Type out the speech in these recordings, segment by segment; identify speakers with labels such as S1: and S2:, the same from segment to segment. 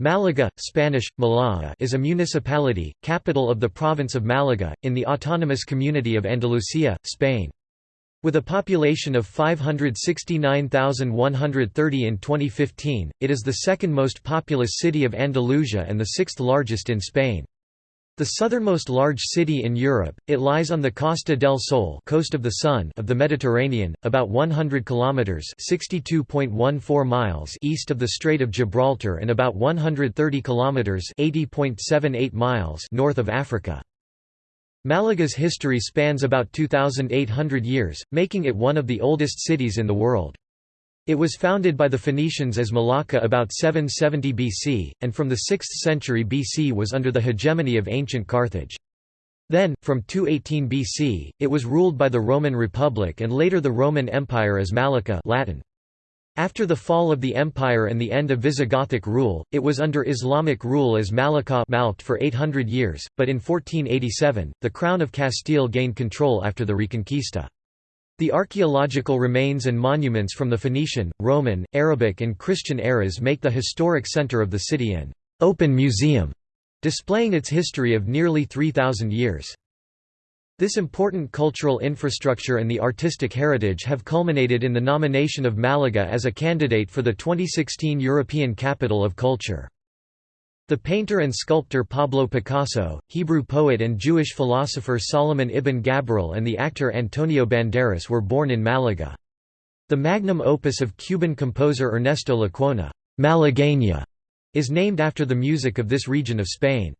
S1: Malaga, Spanish, Malaga is a municipality, capital of the province of Malaga, in the autonomous community of Andalusia, Spain. With a population of 569,130 in 2015, it is the second most populous city of Andalusia and the sixth largest in Spain. The southernmost large city in Europe, it lies on the Costa del Sol coast of the Sun of the Mediterranean, about 100 kilometers (62.14 miles) east of the Strait of Gibraltar and about 130 kilometers (80.78 miles) north of Africa. Malaga's history spans about 2800 years, making it one of the oldest cities in the world. It was founded by the Phoenicians as Malacca about 770 BC, and from the 6th century BC was under the hegemony of ancient Carthage. Then, from 218 BC, it was ruled by the Roman Republic and later the Roman Empire as Malacca Latin. After the fall of the empire and the end of Visigothic rule, it was under Islamic rule as Malacca for 800 years, but in 1487, the Crown of Castile gained control after the Reconquista. The archaeological remains and monuments from the Phoenician, Roman, Arabic and Christian eras make the historic center of the city an open museum, displaying its history of nearly 3,000 years. This important cultural infrastructure and the artistic heritage have culminated in the nomination of Malaga as a candidate for the 2016 European Capital of Culture. The painter and sculptor Pablo Picasso, Hebrew poet and Jewish philosopher Solomon ibn Gabirol and the actor Antonio Banderas were born in Malaga. The magnum opus of Cuban composer Ernesto Lecuona, Malagueña, is named after the music of this region of Spain.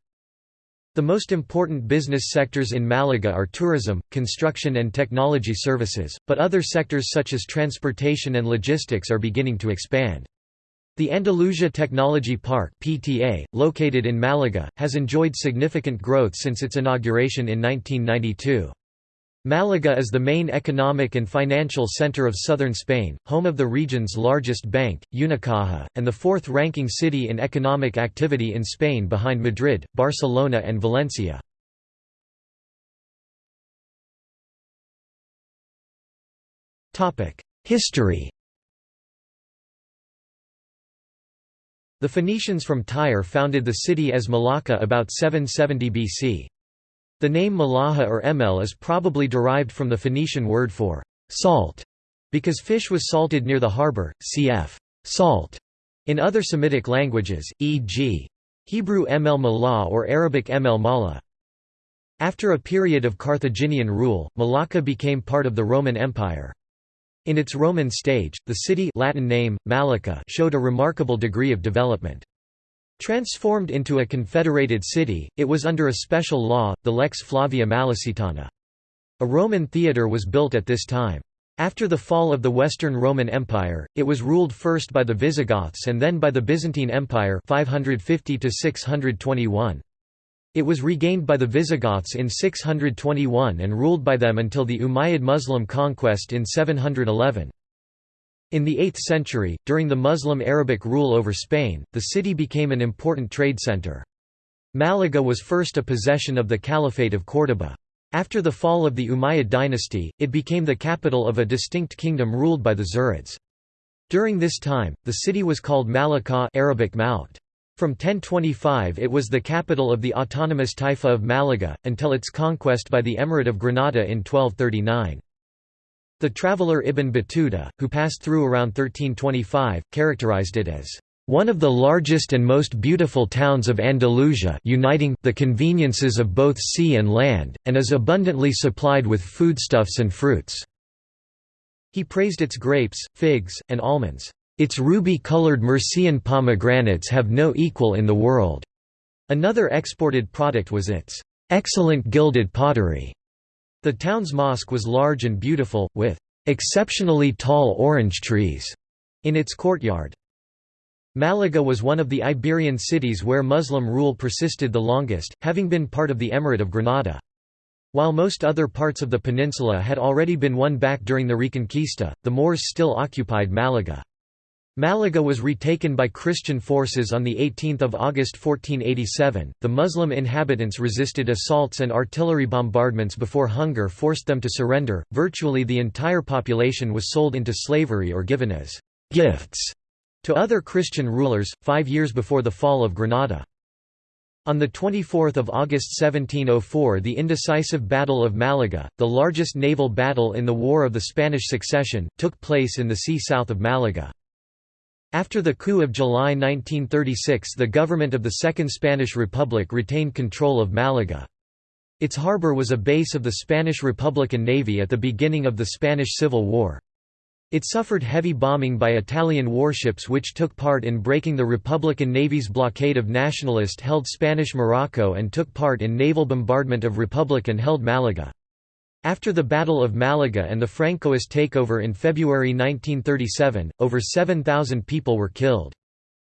S1: The most important business sectors in Malaga are tourism, construction and technology services, but other sectors such as transportation and logistics are beginning to expand. The Andalusia Technology Park (PTA), located in Malaga, has enjoyed significant growth since its inauguration in 1992. Malaga is the main economic and financial center of southern Spain, home of the region's largest bank, Unicaja, and the fourth-ranking city in economic activity in Spain behind Madrid, Barcelona and Valencia. History The Phoenicians from Tyre founded the city as Malacca about 770 BC. The name Malaha or Emel is probably derived from the Phoenician word for salt, because fish was salted near the harbor, cf. salt. In other Semitic languages, e.g. Hebrew Emel Malah or Arabic Emel Mala. After a period of Carthaginian rule, Malacca became part of the Roman Empire. In its Roman stage, the city Latin name, Malacca showed a remarkable degree of development. Transformed into a confederated city, it was under a special law, the Lex Flavia Malacitana. A Roman theatre was built at this time. After the fall of the Western Roman Empire, it was ruled first by the Visigoths and then by the Byzantine Empire 550 621. It was regained by the Visigoths in 621 and ruled by them until the Umayyad Muslim conquest in 711. In the 8th century, during the Muslim-Arabic rule over Spain, the city became an important trade center. Malaga was first a possession of the Caliphate of Córdoba. After the fall of the Umayyad dynasty, it became the capital of a distinct kingdom ruled by the Zirids. During this time, the city was called Malacca Arabic Maut. From 1025 it was the capital of the autonomous Taifa of Malaga, until its conquest by the Emirate of Granada in 1239. The traveller Ibn Battuta, who passed through around 1325, characterized it as one of the largest and most beautiful towns of Andalusia uniting the conveniences of both sea and land, and is abundantly supplied with foodstuffs and fruits." He praised its grapes, figs, and almonds. Its ruby-colored Murcian pomegranates have no equal in the world. Another exported product was its excellent gilded pottery. The town's mosque was large and beautiful, with exceptionally tall orange trees in its courtyard. Malaga was one of the Iberian cities where Muslim rule persisted the longest, having been part of the Emirate of Granada. While most other parts of the peninsula had already been won back during the Reconquista, the Moors still occupied Malaga. Malaga was retaken by Christian forces on 18 August 1487. The Muslim inhabitants resisted assaults and artillery bombardments before hunger forced them to surrender. Virtually the entire population was sold into slavery or given as gifts to other Christian rulers, five years before the fall of Granada. On 24 August 1704 the indecisive Battle of Malaga, the largest naval battle in the War of the Spanish Succession, took place in the sea south of Malaga. After the coup of July 1936 the government of the Second Spanish Republic retained control of Malaga. Its harbour was a base of the Spanish Republican Navy at the beginning of the Spanish Civil War. It suffered heavy bombing by Italian warships which took part in breaking the Republican Navy's blockade of nationalist-held Spanish Morocco and took part in naval bombardment of Republican-held Malaga. After the Battle of Malaga and the Francoist takeover in February 1937, over 7,000 people were killed.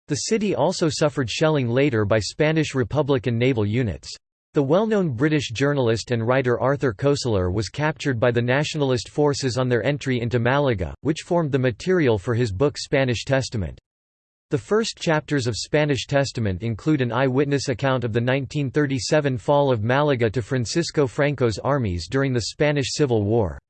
S1: The city also suffered shelling later by Spanish Republican naval units. The well-known British journalist and writer Arthur Koestler was captured by the nationalist forces on their entry into Malaga, which formed the material for his book Spanish Testament. The first chapters of Spanish Testament include an eyewitness account of the 1937 fall of Malaga to Francisco Franco's armies during the Spanish Civil War.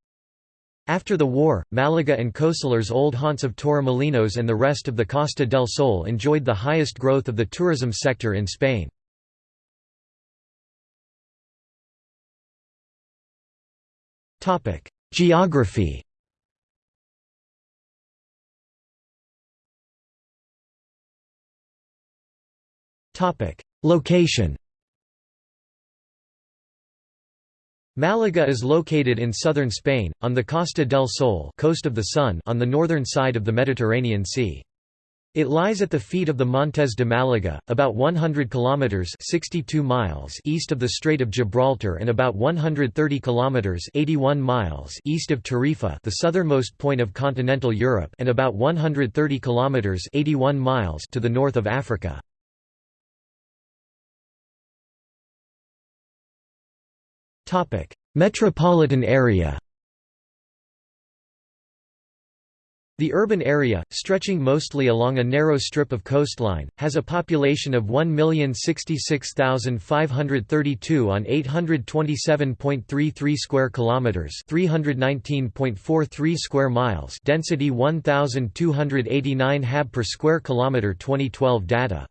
S1: After the war, Malaga and Koestler's old haunts of Torremolinos and the rest of the Costa del Sol enjoyed the highest growth of the tourism sector in Spain. Geography Location Malaga is located in southern Spain, on the Costa del Sol coast of the Sun on the northern side of the Mediterranean Sea. It lies at the feet of the Montes de Malaga, about 100 kilometers (62 miles) east of the Strait of Gibraltar and about 130 kilometers (81 miles) east of Tarifa, the southernmost point of continental Europe, and about 130 kilometers (81 miles) to the north of Africa. Metropolitan area. The urban area, stretching mostly along a narrow strip of coastline, has a population of 1,066,532 on 827.33 square kilometers, 319.43 square miles, density 1289 hab per square kilometer 2012 data.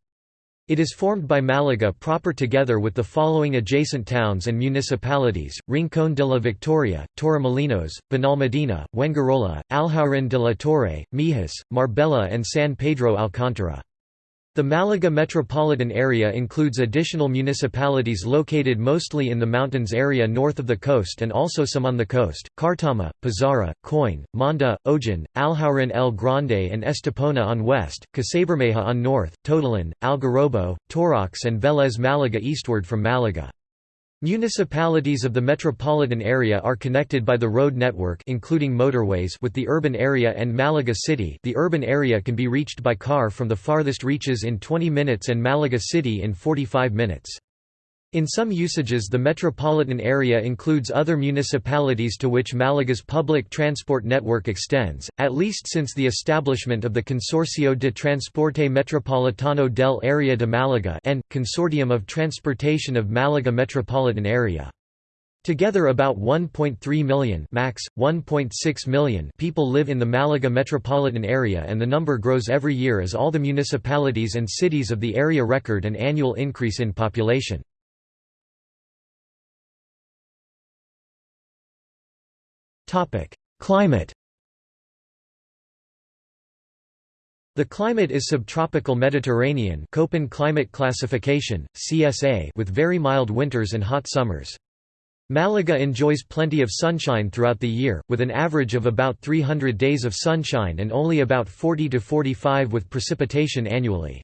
S1: It is formed by Malaga proper together with the following adjacent towns and municipalities, Rincón de la Victoria, Torremolinos, Benalmádena, Fuengirola, Alhaurín de la Torre, Mijas, Marbella and San Pedro Alcántara. The Malaga metropolitan area includes additional municipalities located mostly in the mountains area north of the coast and also some on the coast, Cartama, Pizarra, Coin, Monda, Ojén, Alhaurín el Grande and Estepona on west, Casabermeja on north, Totalán, Algarrobo, Torrox and Vélez Málaga eastward from Malaga. Municipalities of the metropolitan area are connected by the road network including motorways with the urban area and Malaga City the urban area can be reached by car from the farthest reaches in 20 minutes and Malaga City in 45 minutes. In some usages the metropolitan area includes other municipalities to which Malaga's public transport network extends, at least since the establishment of the Consorcio de Transporte Metropolitano del Área de Málaga and, Consortium of Transportation of Malaga Metropolitan Area. Together about 1.3 million max, 1.6 million people live in the Malaga metropolitan area and the number grows every year as all the municipalities and cities of the area record an annual increase in population. Climate The climate is subtropical Mediterranean Köppen climate classification, CSA with very mild winters and hot summers. Malaga enjoys plenty of sunshine throughout the year, with an average of about 300 days of sunshine and only about 40 to 45 with precipitation annually.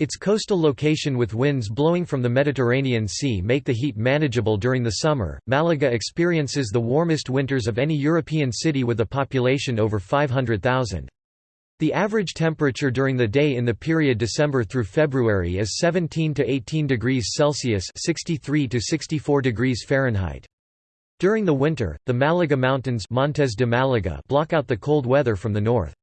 S1: Its coastal location with winds blowing from the Mediterranean Sea make the heat manageable during the summer. Malaga experiences the warmest winters of any European city with a population over 500,000. The average temperature during the day in the period December through February is 17 to 18 degrees Celsius (63 to 64 degrees Fahrenheit). During the winter, the Malaga Mountains Montes de Malaga block out the cold weather from the north.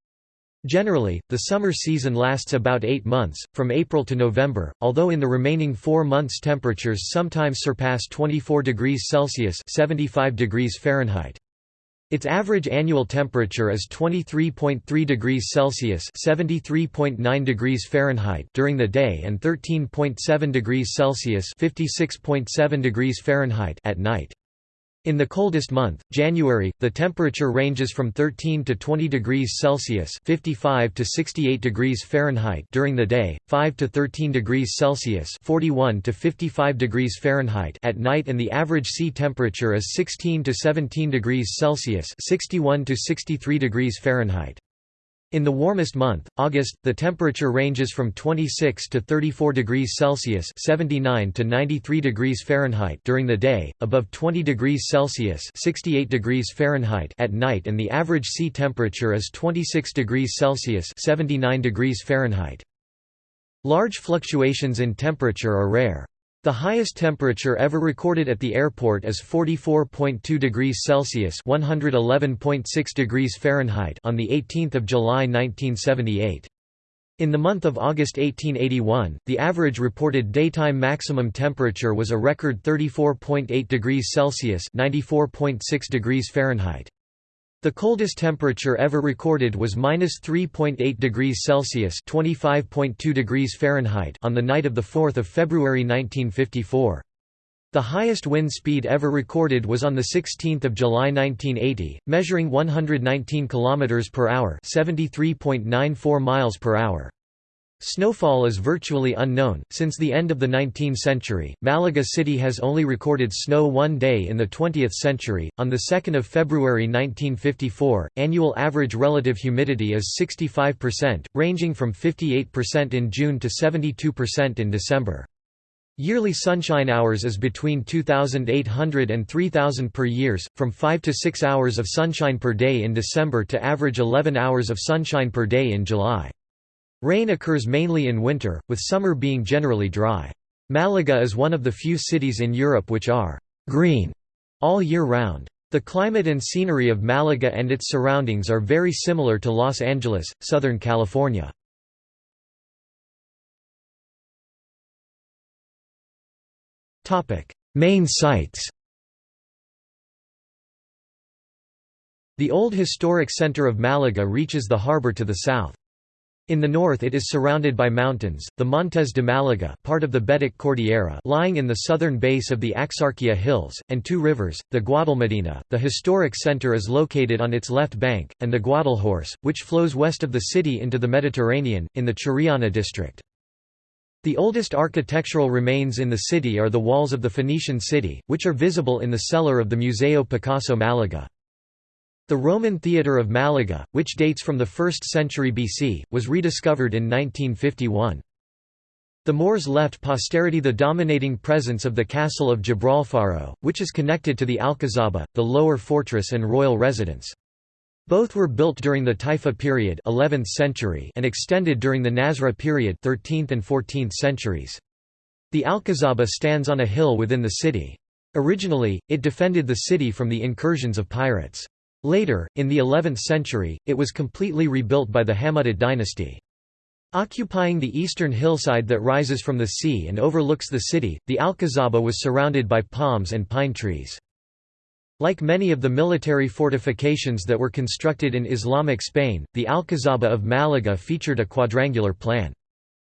S1: Generally, the summer season lasts about eight months, from April to November, although in the remaining four months temperatures sometimes surpass 24 degrees Celsius 75 degrees Fahrenheit. Its average annual temperature is 23.3 degrees Celsius (73.9 degrees Fahrenheit) during the day and 13.7 degrees Celsius (56.7 degrees Fahrenheit) at night. In the coldest month, January, the temperature ranges from 13 to 20 degrees Celsius (55 to 68 degrees Fahrenheit) during the day, 5 to 13 degrees Celsius (41 to 55 degrees Fahrenheit) at night, and the average sea temperature is 16 to 17 degrees Celsius (61 to 63 degrees Fahrenheit). In the warmest month, August, the temperature ranges from 26 to 34 degrees Celsius (79 to 93 degrees Fahrenheit) during the day, above 20 degrees Celsius (68 degrees Fahrenheit) at night, and the average sea temperature is 26 degrees Celsius (79 degrees Fahrenheit). Large fluctuations in temperature are rare. The highest temperature ever recorded at the airport is 44.2 degrees Celsius (111.6 degrees Fahrenheit) on the 18th of July 1978. In the month of August 1881, the average reported daytime maximum temperature was a record 34.8 degrees Celsius (94.6 degrees Fahrenheit). The coldest temperature ever recorded was minus 3.8 degrees Celsius (25.2 degrees Fahrenheit) on the night of the 4th of February 1954. The highest wind speed ever recorded was on the 16th of July 1980, measuring 119 kilometers per hour, 73.94 miles per hour. Snowfall is virtually unknown. Since the end of the 19th century, Malaga City has only recorded snow one day in the 20th century. On the 2nd of February 1954, annual average relative humidity is 65%, ranging from 58% in June to 72% in December. Yearly sunshine hours is between 2,800 and 3,000 per years, from 5 to 6 hours of sunshine per day in December to average 11 hours of sunshine per day in July. Rain occurs mainly in winter, with summer being generally dry. Malaga is one of the few cities in Europe which are «green» all year round. The climate and scenery of Malaga and its surroundings are very similar to Los Angeles, Southern California. Main sites The old historic center of Malaga reaches the harbor to the south. In the north it is surrounded by mountains, the Montes de Malaga part of the Betic Cordillera lying in the southern base of the Axarquia Hills, and two rivers, the Guadalmedina, the historic center is located on its left bank, and the Guadalhorce, which flows west of the city into the Mediterranean, in the Chorrillana district. The oldest architectural remains in the city are the walls of the Phoenician city, which are visible in the cellar of the Museo Picasso Malaga. The Roman theatre of Malaga, which dates from the 1st century BC, was rediscovered in 1951. The Moors left posterity the dominating presence of the castle of Gibralfaro, which is connected to the Alcazaba, the lower fortress and royal residence. Both were built during the Taifa period 11th century and extended during the Nasrid period 13th and 14th centuries. The Alcazaba stands on a hill within the city. Originally, it defended the city from the incursions of pirates. Later, in the 11th century, it was completely rebuilt by the Hammudid dynasty. Occupying the eastern hillside that rises from the sea and overlooks the city, the Alcazaba was surrounded by palms and pine trees. Like many of the military fortifications that were constructed in Islamic Spain, the Alcazaba of Malaga featured a quadrangular plan.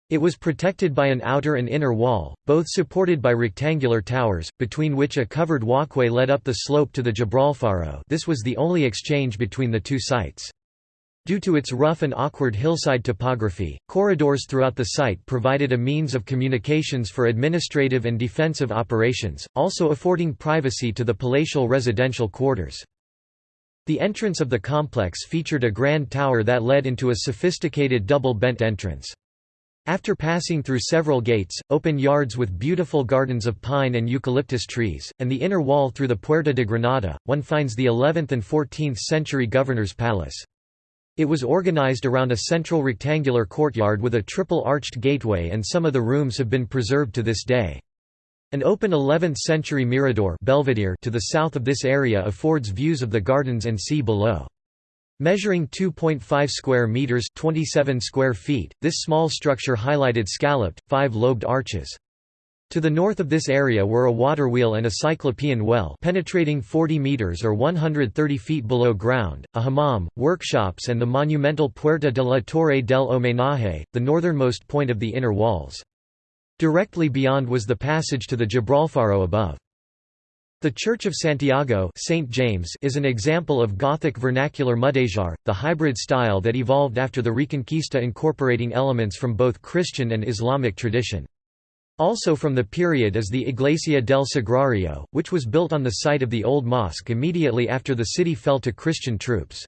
S1: It was protected by an outer and inner wall, both supported by rectangular towers, between which a covered walkway led up the slope to the Gibralfaro this was the only exchange between the two sites. Due to its rough and awkward hillside topography, corridors throughout the site provided a means of communications for administrative and defensive operations, also affording privacy to the palatial residential quarters. The entrance of the complex featured a grand tower that led into a sophisticated double-bent entrance. After passing through several gates, open yards with beautiful gardens of pine and eucalyptus trees, and the inner wall through the Puerta de Granada, one finds the 11th and 14th century governor's palace. It was organized around a central rectangular courtyard with a triple-arched gateway and some of the rooms have been preserved to this day. An open 11th-century mirador Belvedere to the south of this area affords views of the gardens and sea below. Measuring 2.5 square meters (27 square feet), this small structure highlighted scalloped, five-lobed arches. To the north of this area were a waterwheel and a cyclopean well penetrating 40 meters or 130 feet below ground, a hammam, workshops and the monumental Puerta de la Torre del Homenaje, the northernmost point of the inner walls. Directly beyond was the passage to the Gibralfaro above. The Church of Santiago St. James is an example of Gothic vernacular mudéjar, the hybrid style that evolved after the Reconquista incorporating elements from both Christian and Islamic tradition. Also from the period is the Iglesia del Sagrario, which was built on the site of the old mosque immediately after the city fell to Christian troops.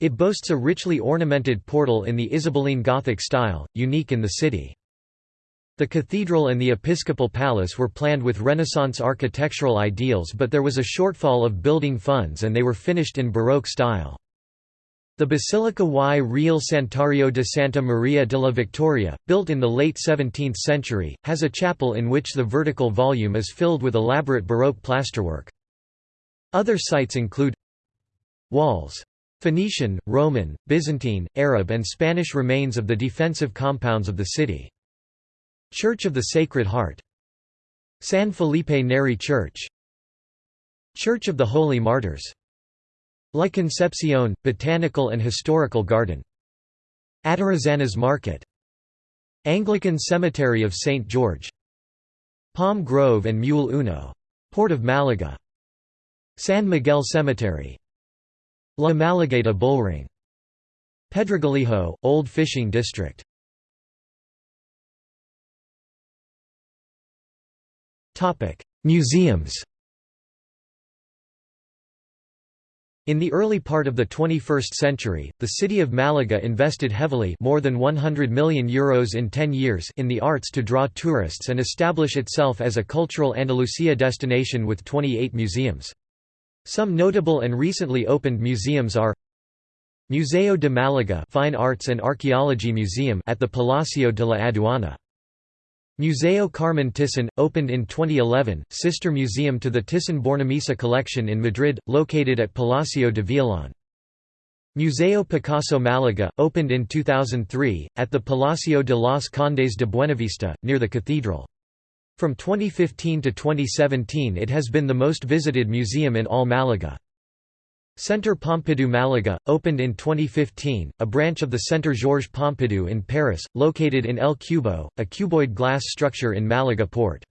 S1: It boasts a richly ornamented portal in the Isabelline Gothic style, unique in the city. The cathedral and the episcopal palace were planned with Renaissance architectural ideals but there was a shortfall of building funds and they were finished in Baroque style. The Basilica y Real Santuario de Santa Maria de la Victoria, built in the late 17th century, has a chapel in which the vertical volume is filled with elaborate Baroque plasterwork. Other sites include Walls. Phoenician, Roman, Byzantine, Arab and Spanish remains of the defensive compounds of the city. Church of the Sacred Heart. San Felipe Neri Church. Church of the Holy Martyrs. La Concepcion, Botanical and Historical Garden. Atarazanas Market. Anglican Cemetery of St. George. Palm Grove and Muelle Uno. Port of Malaga. San Miguel Cemetery. La Malagueta Bullring. Pedregalejo, Old Fishing District Museums In the early part of the 21st century, the city of Malaga invested heavily more than 100 million euros in 10 years in the arts to draw tourists and establish itself as a cultural Andalusia destination with 28 museums. Some notable and recently opened museums are Museo de Málaga Fine Arts and Archaeology Museum at the Palacio de la Aduana Museo Carmen Thyssen, opened in 2011, sister museum to the Thyssen-Bornemisza collection in Madrid, located at Palacio de Villalón. Museo Picasso Málaga, opened in 2003, at the Palacio de los Condes de Buenavista, near the cathedral. From 2015 to 2017 it has been the most visited museum in all Malaga. Centre Pompidou Malaga, opened in 2015, a branch of the Centre Georges Pompidou in Paris, located in El Cubo, a cuboid glass structure in Malaga port.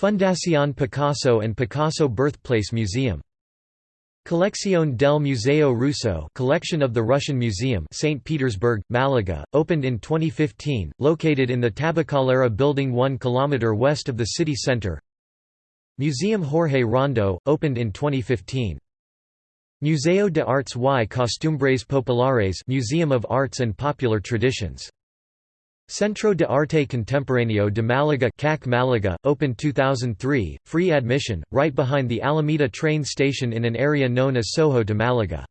S1: Fundación Picasso and Picasso Birthplace Museum. Colección del Museo Ruso collection of the Russian Museum St. Petersburg, Malaga, opened in 2015, located in the Tabacalera building 1 km west of the city center Museum Jorge Rando, opened in 2015. Museo de Artes y Costumbres Populares Museum of Arts and Popular Traditions. Centro de Arte Contemporáneo de Málaga CAC Malaga, opened 2003, free admission, right behind the Alameda train station in an area known as Soho de Malaga.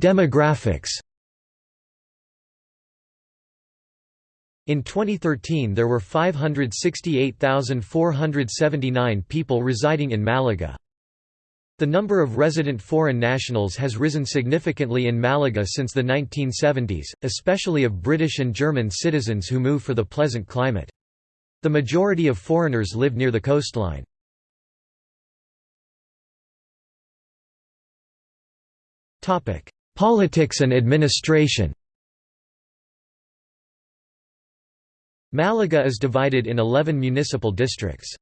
S1: Demographics In 2013 there were 568,479 people residing in Malaga. The number of resident foreign nationals has risen significantly in Malaga since the 1970s, especially of British and German citizens who move for the pleasant climate. The majority of foreigners live near the coastline. Politics and administration Malaga is divided in 11 municipal districts.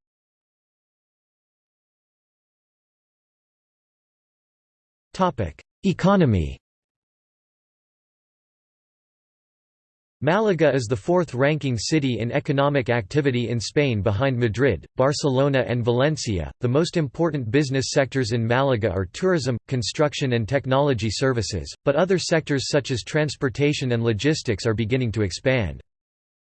S1: Economy Malaga is the fourth-ranking city in economic activity in Spain behind Madrid, Barcelona and Valencia. The most important business sectors in Malaga are tourism, construction and technology services, but other sectors such as transportation and logistics are beginning to expand.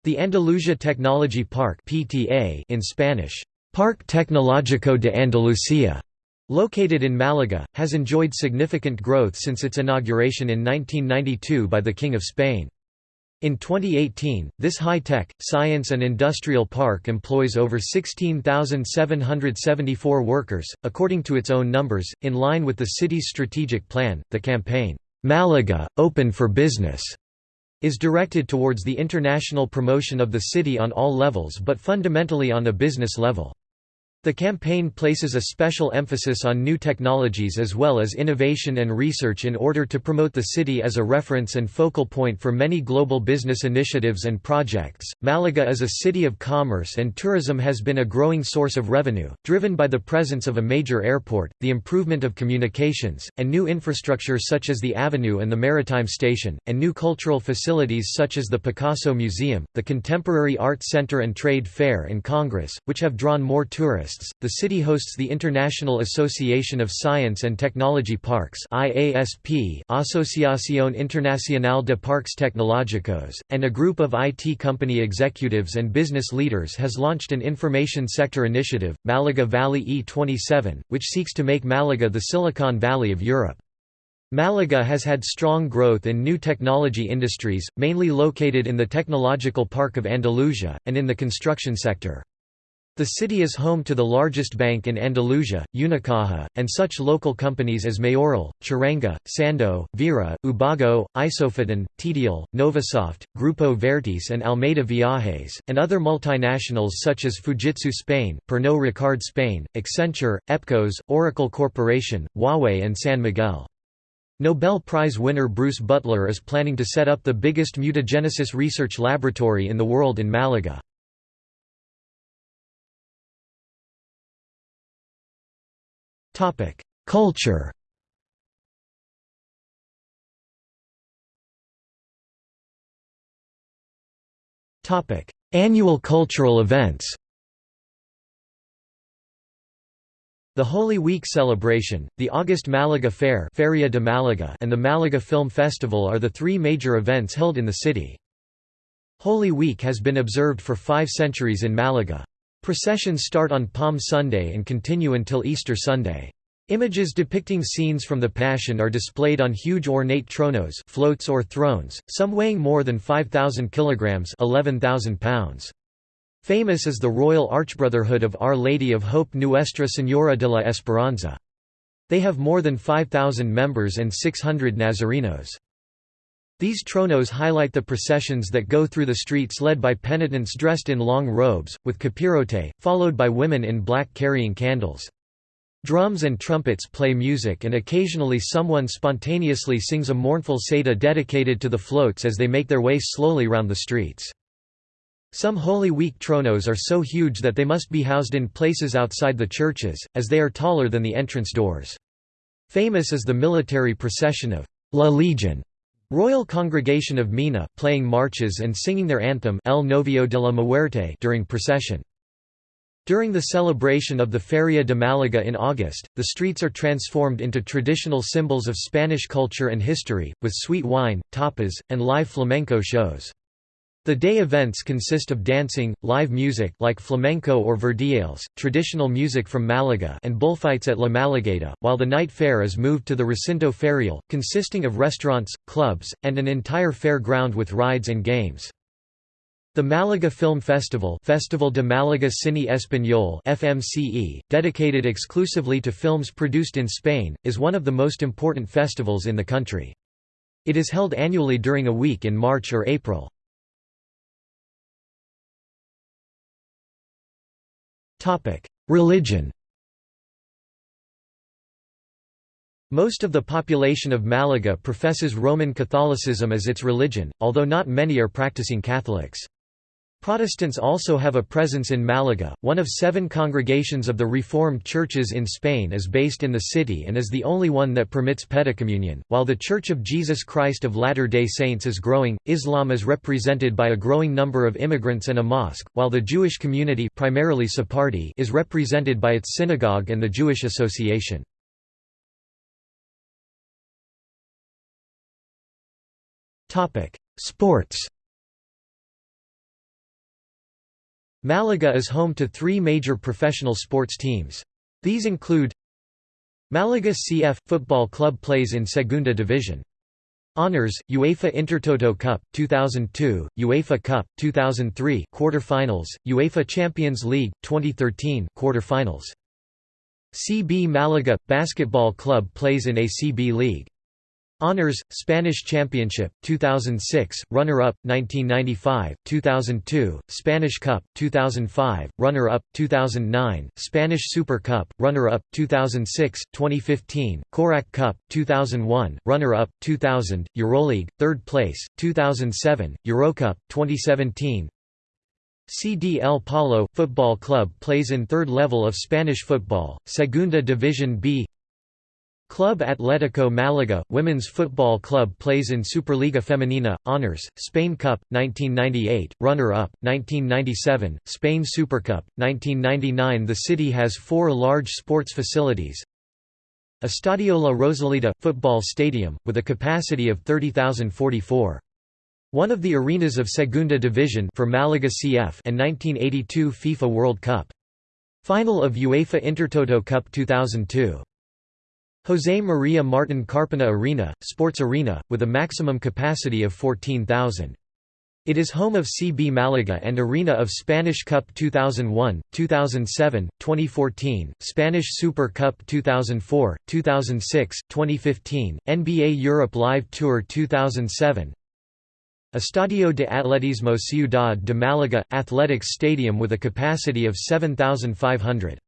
S1: The Andalusia Technology Park (PTA) in Spanish, Parque Tecnológico de Andalucía, located in Malaga, has enjoyed significant growth since its inauguration in 1992 by the King of Spain. In 2018, this high-tech, science and industrial park employs over 16,774 workers, according to its own numbers, in line with the city's strategic plan, the campaign, "'Malaga, Open for Business' is directed towards the international promotion of the city on all levels but fundamentally on a business level. The campaign places a special emphasis on new technologies as well as innovation and research in order to promote the city as a reference and focal point for many global business initiatives and projects. Malaga is a city of commerce and tourism has been a growing source of revenue, driven by the presence of a major airport, the improvement of communications, and new infrastructure such as the avenue and the maritime station, and new cultural facilities such as the Picasso Museum, the Contemporary Art Center and Trade Fair and Congress, which have drawn more tourists the city hosts the International Association of Science and Technology Parks IASP Asociación Internacional de Parques Tecnológicos, and a group of IT company executives and business leaders has launched an information sector initiative, Malaga Valley E27, which seeks to make Malaga the Silicon Valley of Europe. Malaga has had strong growth in new technology industries, mainly located in the Technological Park of Andalusia, and in the construction sector. The city is home to the largest bank in Andalusia, Unicaja, and such local companies as Mayoral, Charanga, Sando, Vera, Ubago, Isofotón, Tedial, Novasoft, Grupo Vértice and Almeida Viajes, and other multinationals such as Fujitsu Spain, Pernod Ricard Spain, Accenture, Epcos, Oracle Corporation, Huawei and San Miguel. Nobel Prize winner Bruce Beutler is planning to set up the biggest mutagenesis research laboratory in the world in Malaga. Culture Annual cultural events The Holy Week celebration, the August Malaga Fair Feria de Malaga and the Malaga Film Festival are the three major events held in the city. Holy Week has been observed for five centuries in Malaga. Processions start on Palm Sunday and continue until Easter Sunday. Images depicting scenes from the Passion are displayed on huge ornate tronos floats or thrones, some weighing more than 5,000 kilograms 11,000 pounds. Famous is the Royal Archbrotherhood of Our Lady of Hope Nuestra Señora de la Esperanza. They have more than 5,000 members and 600 Nazarenos. These tronos highlight the processions that go through the streets led by penitents dressed in long robes, with capirote, followed by women in black carrying candles. Drums and trumpets play music and occasionally someone spontaneously sings a mournful saeta dedicated to the floats as they make their way slowly round the streets. Some Holy Week tronos are so huge that they must be housed in places outside the churches, as they are taller than the entrance doors. Famous is the military procession of La Legion Royal Congregation of Mena playing marches and singing their anthem El Novio de la Muerte during procession. During the celebration of the Feria de Malaga in August, the streets are transformed into traditional symbols of Spanish culture and history, with sweet wine, tapas, and live flamenco shows. The day events consist of dancing, live music like flamenco or verdiales, traditional music from Malaga and bullfights at La Malagueta, while the night fair is moved to the Recinto Ferial, consisting of restaurants, clubs, and an entire fair ground with rides and games. The Malaga Film Festival Festival de Málaga Cine Español FMCE, dedicated exclusively to films produced in Spain, is one of the most important festivals in the country. It is held annually during a week in March or April. Religion Most of the population of Malaga professes Roman Catholicism as its religion, although not many are practicing Catholics. Protestants also have a presence in Malaga. One of seven congregations of the Reformed churches in Spain is based in the city and is the only one that permits paedocommunion. While the Church of Jesus Christ of Latter day Saints is growing, Islam is represented by a growing number of immigrants and a mosque, while the Jewish community primarily Sephardi is represented by its synagogue and the Jewish Association. Sports Malaga is home to three major professional sports teams. These include Malaga CF – football club plays in Segunda Division. Honors, UEFA Intertoto Cup, 2002, UEFA Cup, 2003 quarter-finals, UEFA Champions League, 2013 quarter-finals. CB Malaga – basketball club plays in ACB League. Honors, Spanish Championship, 2006, runner-up, 1995, 2002, Spanish Cup, 2005, runner-up, 2009, Spanish Super Cup, runner-up, 2006, 2015, Korac Cup, 2001, runner-up, 2000, Euroleague, third place, 2007, Eurocup, 2017, CD El Palo, football club plays in third level of Spanish football, Segunda División B Club Atlético Málaga, women's football club plays in Superliga Femenina, Honors, Spain Cup, 1998, runner-up, 1997, Spain Super Cup, 1999 The city has four large sports facilities Estadio La Rosaleda, football stadium, with a capacity of 30,044. One of the arenas of Segunda Division for Malaga CF and 1982 FIFA World Cup. Final of UEFA Intertoto Cup 2002. José María Martín Carpena Arena, sports arena, with a maximum capacity of 14,000. It is home of CB Malaga and arena of Spanish Cup 2001, 2007, 2014, Spanish Super Cup 2004, 2006, 2015, NBA Europe Live Tour 2007, Estadio de Atletismo Ciudad de Málaga – Athletics Stadium with a capacity of 7,500.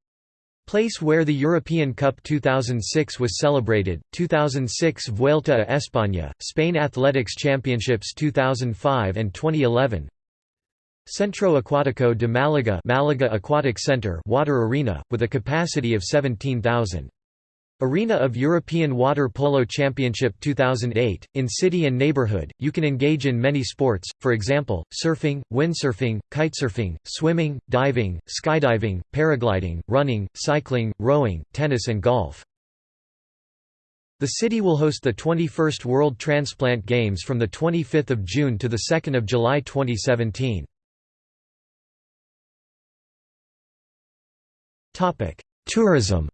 S1: Place where the European Cup 2006 was celebrated, 2006 Vuelta a España, Spain Athletics Championships 2005 and 2011 Centro Acuático de Málaga Malaga Aquatic Center water arena, with a capacity of 17,000. Arena of European Water Polo Championship 2008. In city and neighborhood, you can engage in many sports, for example, surfing, windsurfing, kitesurfing, swimming, diving, skydiving, paragliding, running, cycling, rowing, tennis, and golf. The city will host the 21st World Transplant Games from 25 June to 2 July 2017. Tourism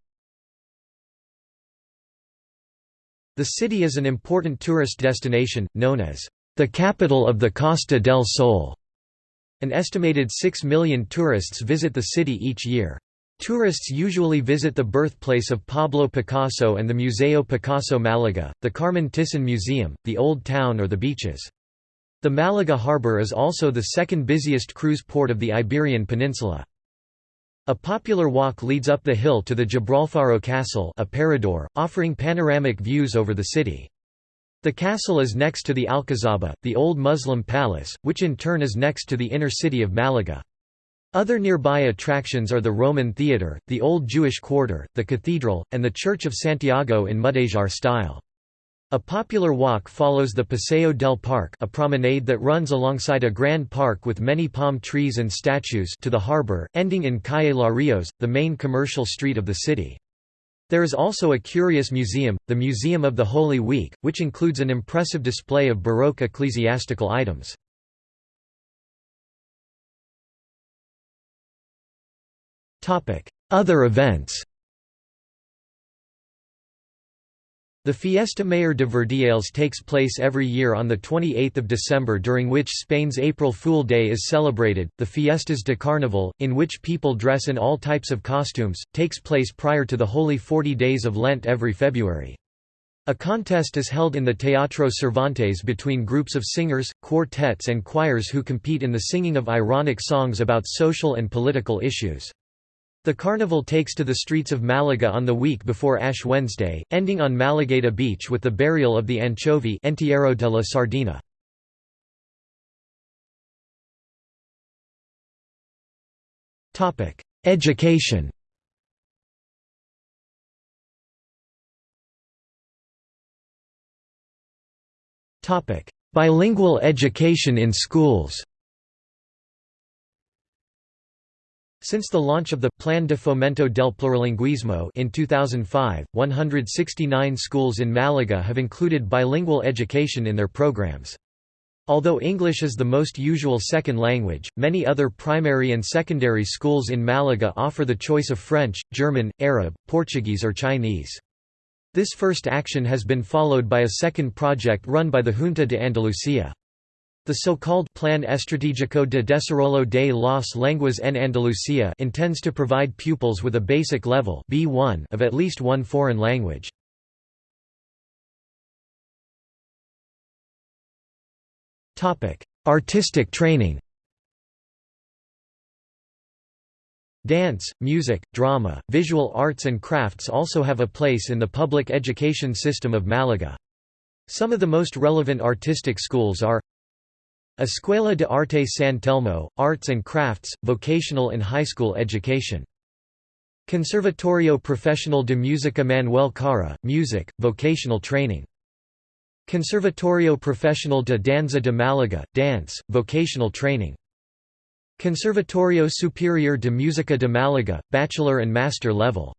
S1: The city is an important tourist destination, known as the capital of the Costa del Sol. An estimated 6 million tourists visit the city each year. Tourists usually visit the birthplace of Pablo Picasso and the Museo Picasso Malaga, the Carmen Thyssen Museum, the Old Town or the beaches. The Malaga harbor is also the second busiest cruise port of the Iberian Peninsula. A popular walk leads up the hill to the Gibralfaro Castle a parador, offering panoramic views over the city. The castle is next to the Alcazaba, the old Muslim palace, which in turn is next to the inner city of Malaga. Other nearby attractions are the Roman Theatre, the Old Jewish Quarter, the Cathedral, and the Church of Santiago in Mudéjar style. A popular walk follows the Paseo del Parque a promenade that runs alongside a grand park with many palm trees and statues to the harbor, ending in Calle Larios, the main commercial street of the city. There is also a curious museum, the Museum of the Holy Week, which includes an impressive display of Baroque ecclesiastical items. Other events The Fiesta Mayor de Verdiales takes place every year on 28 December during which Spain's April Fool Day is celebrated. The Fiestas de Carnaval, in which people dress in all types of costumes, takes place prior to the Holy Forty Days of Lent every February. A contest is held in the Teatro Cervantes between groups of singers, quartets and choirs who compete in the singing of ironic songs about social and political issues. The carnival takes to the streets of Malaga on the week before Ash Wednesday, ending on Malagueta Beach with the burial of the anchovy Entierro de la Sardina. Education Bilingual education in schools Since the launch of the Plan de Fomento del Plurilinguismo in 2005, 169 schools in Malaga have included bilingual education in their programs. Although English is the most usual second language, many other primary and secondary schools in Malaga offer the choice of French, German, Arab, Portuguese or Chinese. This first action has been followed by a second project run by the Junta de Andalucía. The so-called Plan Estratégico de Desarrollo de las Lenguas en Andalucía intends to provide pupils with a basic level B1 of at least one foreign language. Artistic training Dance, music, drama, visual arts and crafts also have a place in the public education system of Malaga. Some of the most relevant artistic schools are Escuela de Arte San Telmo, Arts and Crafts, Vocational and High School Education. Conservatorio Profesional de Música Manuel Cara, Music, Vocational Training. Conservatorio Profesional de Danza de Málaga, Dance, Vocational Training. Conservatorio Superior de Música de Málaga, Bachelor and Master Level.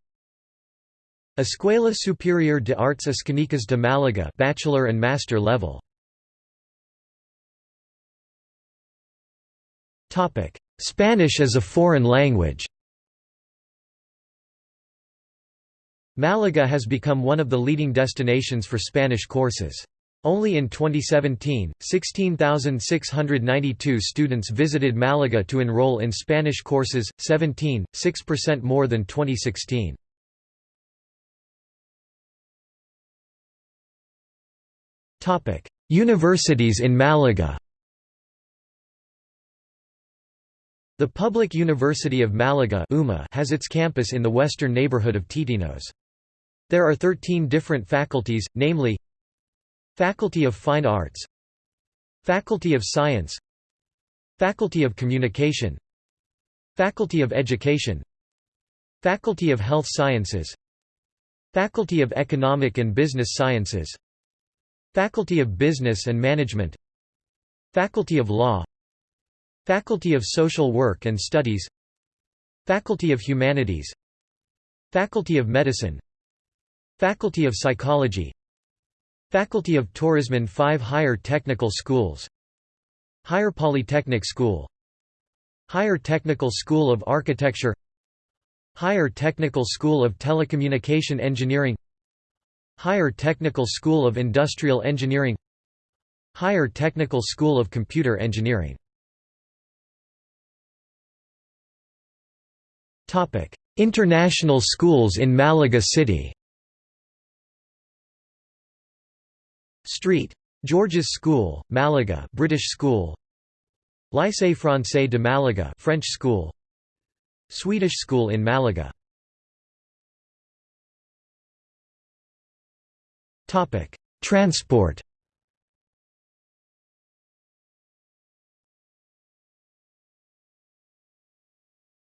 S1: Escuela Superior de Artes Escénicas de Málaga, Bachelor and Master Level. Spanish as a foreign language. Malaga has become one of the leading destinations for Spanish courses. Only in 2017, 16,692 students visited Malaga to enroll in Spanish courses, 17, 6% more than 2016. Universities in Malaga The Public University of Malaga has its campus in the western neighborhood of Teatinos. There are 13 different faculties, namely Faculty of Fine Arts Faculty of Science Faculty of Communication Faculty of Education Faculty of Health Sciences Faculty of Economic and Business Sciences Faculty of Business and Management Faculty of Law Faculty of Social Work and Studies Faculty of Humanities Faculty of Medicine Faculty of Psychology Faculty of Tourism 5 Higher Technical Schools Higher Polytechnic School Higher Technical School of Architecture Higher Technical School of Telecommunication Engineering Higher Technical School of Industrial Engineering Higher Technical School of Computer Engineering International schools in Malaga City. Street. George's School, Malaga British school. Lycée Français de Malaga French school. Swedish school in Malaga. Topic. Transport.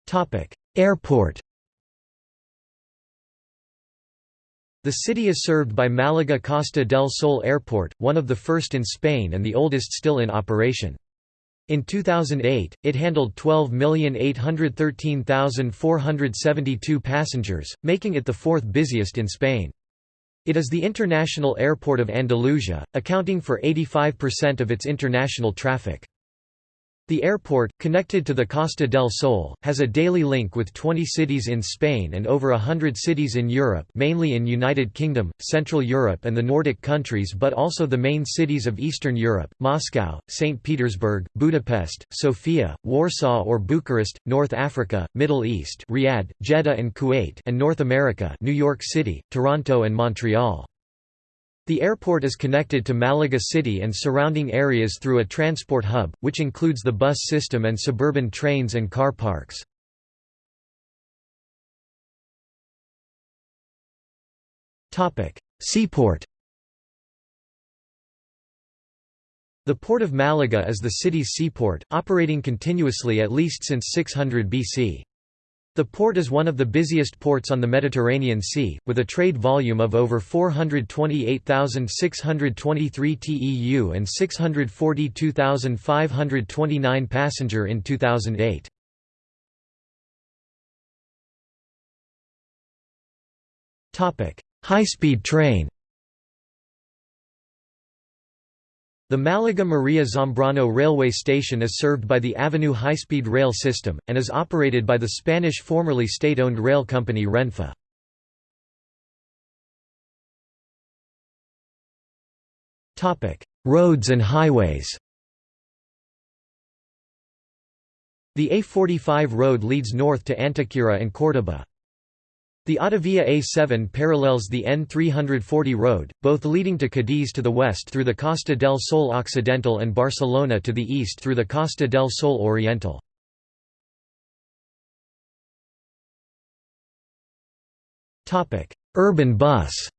S1: Topic Airport The city is served by Malaga Costa del Sol Airport, one of the first in Spain and the oldest still in operation. In 2008, it handled 12,813,472 passengers, making it the fourth busiest in Spain. It is the international airport of Andalusia, accounting for 85% of its international traffic. The airport, connected to the Costa del Sol, has a daily link with 20 cities in Spain and over hundred cities in Europe mainly in United Kingdom, Central Europe and the Nordic countries but also the main cities of Eastern Europe, Moscow, St. Petersburg, Budapest, Sofia, Warsaw or Bucharest, North Africa, Middle East Riyadh, Jeddah and Kuwait and North America New York City, Toronto and Montreal. The airport is connected to Malaga City and surrounding areas through a transport hub, which includes the bus system and suburban trains and car parks. Seaport The Port of Malaga is the city's seaport, operating continuously at least since 600 BC. The port is one of the busiest ports on the Mediterranean Sea, with a trade volume of over 428,623 TEU and 642,529 passenger in 2008. High-speed train The Malaga Maria Zambrano railway station is served by the Avenue high-speed rail system, and is operated by the Spanish formerly state-owned rail company Renfe. Roads and highways The A45 road leads north to Antequera and Córdoba. The Autovia A7 parallels the N340 road, both leading to Cadiz to the west through the Costa del Sol Occidental and Barcelona to the east through the Costa del Sol Oriental. Urban bus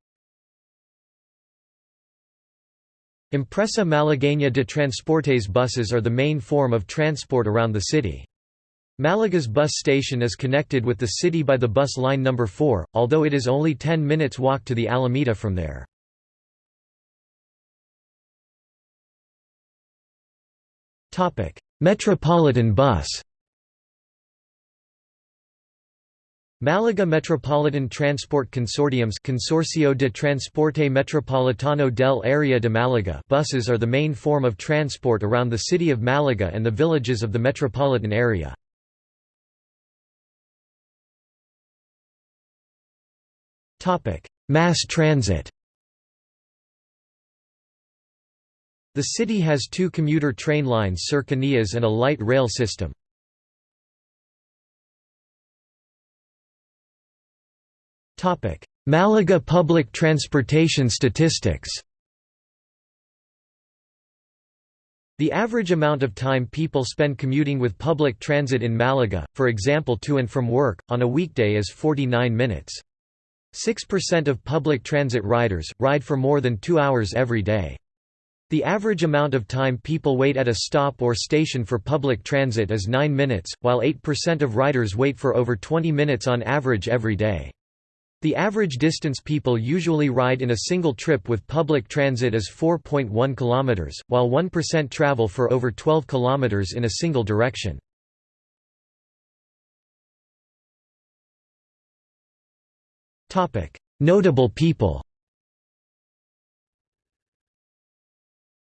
S1: Empresa Malagueña de Transportes buses are the main form of transport around the city. Malaga's bus station is connected with the city by the bus line number 4, although it is only 10 minutes walk to the Alameda from there. Metropolitan bus Malaga Metropolitan Transport Consortium's Consorcio de Transporte Metropolitano del Área de Málaga buses are the main form of transport around the city of Malaga and the villages of the metropolitan area. Mass transit The city has two commuter train lines Cercanías and a light rail system. Malaga public transportation statistics The average amount of time people spend commuting with public transit in Malaga, for example to and from work, on a weekday is 49 minutes. 6% of public transit riders, ride for more than two hours every day. The average amount of time people wait at a stop or station for public transit is 9 minutes, while 8% of riders wait for over 20 minutes on average every day. The average distance people usually ride in a single trip with public transit is 4.1 km, while 1% travel for over 12 km in a single direction. Notable people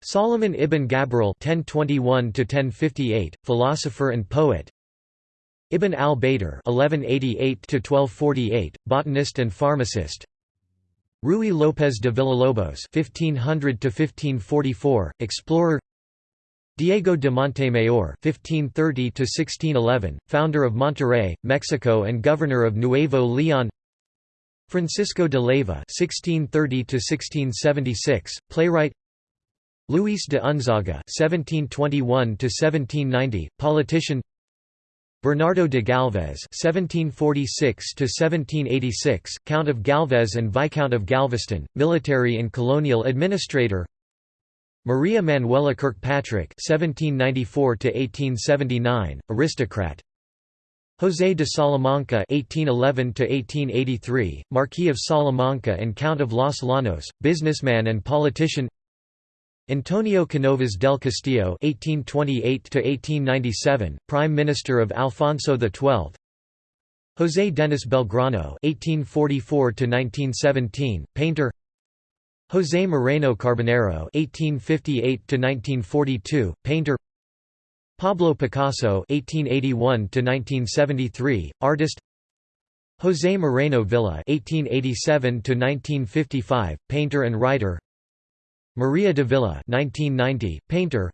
S1: Solomon ibn Gabirol (1021–1058), philosopher and poet. Ibn al-Baitar (1188–1248), botanist and pharmacist. Ruy López de Villalobos (1500–1544), explorer. Diego de Montemayor (1530–1611), founder of Monterrey, Mexico, and governor of Nuevo León. Francisco de Leyva (1630–1676), playwright. Luis de Unzaga (1721–1790), politician. Bernardo de Galvez (1746–1786), Count of Galvez and Viscount of Galveston, military and colonial administrator. Maria Manuela Kirkpatrick (1794–1879), aristocrat. José de Salamanca (1811–1883), Marquis of Salamanca and Count of Los Llanos, businessman and politician. Antonio Canovas del Castillo (1828–1897), Prime Minister of Alfonso XII. José Denis Belgrano (1844–1917), painter. José Moreno Carbonero (1858–1942), painter. Pablo Picasso (1881–1973), artist. José Moreno Villa (1887–1955), painter and writer. Maria de Villa (1990), painter.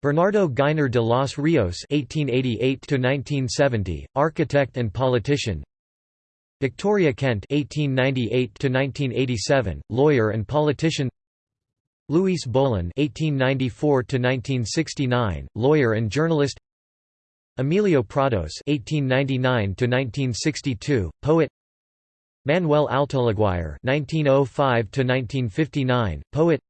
S1: Bernardo Giner de los Rios (1888–1970), architect and politician. Victoria Kent (1898–1987), lawyer and politician. Luis Bolin (1894–1969), lawyer and journalist. Emilio Prados (1899–1962), poet. Manuel Altolaguirre (1905–1959), poet.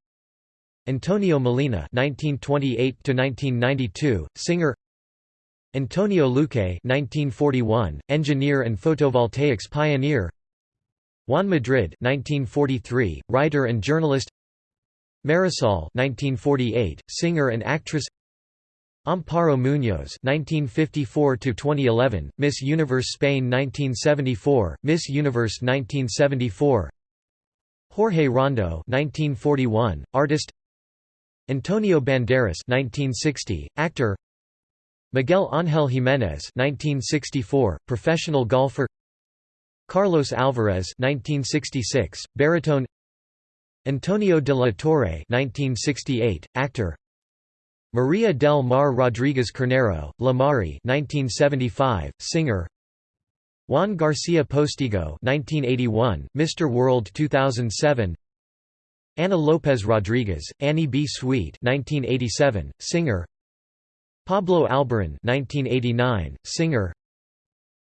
S1: Antonio Molina (1928–1992), singer. Antonio Luque (1941), engineer and photovoltaics pioneer. Juan Madrid (1943), writer and journalist. Marisol 1948, singer and actress. Amparo Muñoz 1954–2011, Miss Universe Spain 1974, Miss Universe 1974 Jorge Rando 1941, artist. Antonio Banderas 1960, actor. Miguel Ángel Jiménez 1964, professional golfer. Carlos Alvarez 1966, baritone Antonio de la Torre 1968, actor. Maria del Mar Rodriguez Carnero, La Mari 1975, singer. Juan Garcia Postigo 1981, Mr. World 2007 Ana López Rodriguez, Annie B. Sweet 1987, singer. Pablo Alborán 1989, singer.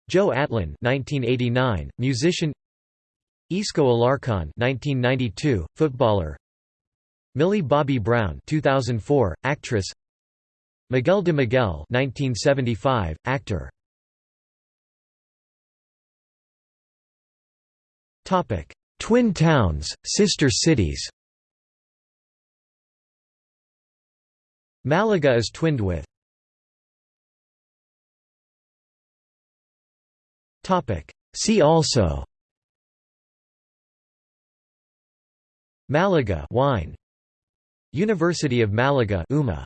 S1: Joe Atlin 1989, musician Isco Alarcón 1992, footballer. Millie Bobby Brown 2004, actress. Miguel de Miguel 1975, actor. Topic: Twin towns, sister cities. Malaga is twinned with. Topic: See also Malaga wine. University of Malaga UMA